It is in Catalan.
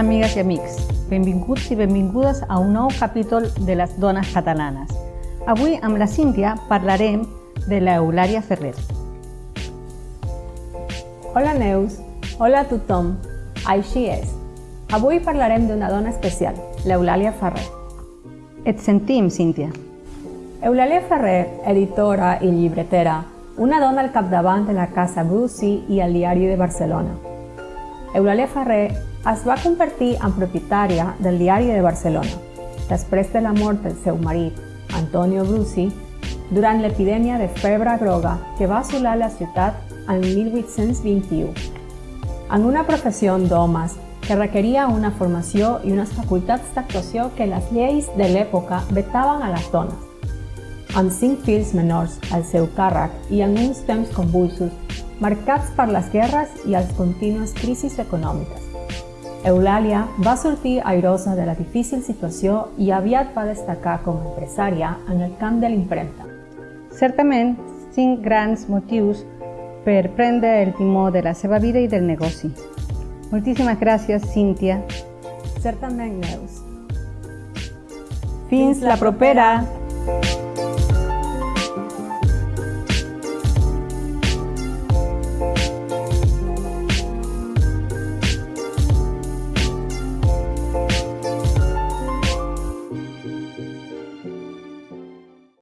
amigues i amics. Benvinguts i benvingudes a un nou capítol de les dones catalanes. Avui amb la Cíntia parlarem de l'Eulària Ferrer. Hola Neus, hola a tothom, així és. Avui parlarem d'una dona especial, l'Eulàlia Ferrer. Et sentim, Cíntia. Eulàlia Ferrer, editora i llibretera, una dona al capdavant de la Casa Bruci i el Diari de Barcelona. Eulàlia Ferrer es va convertir en propietària del Diari de Barcelona, després de la mort del seu marit, Antonio Brusi, durant l'epidèmia de febre groga que va assolar la ciutat en 1821. En una professió d'homes que requeria una formació i unes facultats d'actuació que les lleis de l'època vetaven a les dones. Amb cinc fills menors al seu càrrec i en uns temps convulsos, marcats per les guerres i les contínues crisis econòmiques. Eulàlia va sortir airosa de la difícil situació i aviat va destacar com a empresària en el camp de l'impremta. Certament, cinc grans motius per prendre el timó de la seva vida i del negoci. Moltíssimes gràcies, Cíntia. Certament, Neus. Fins la propera!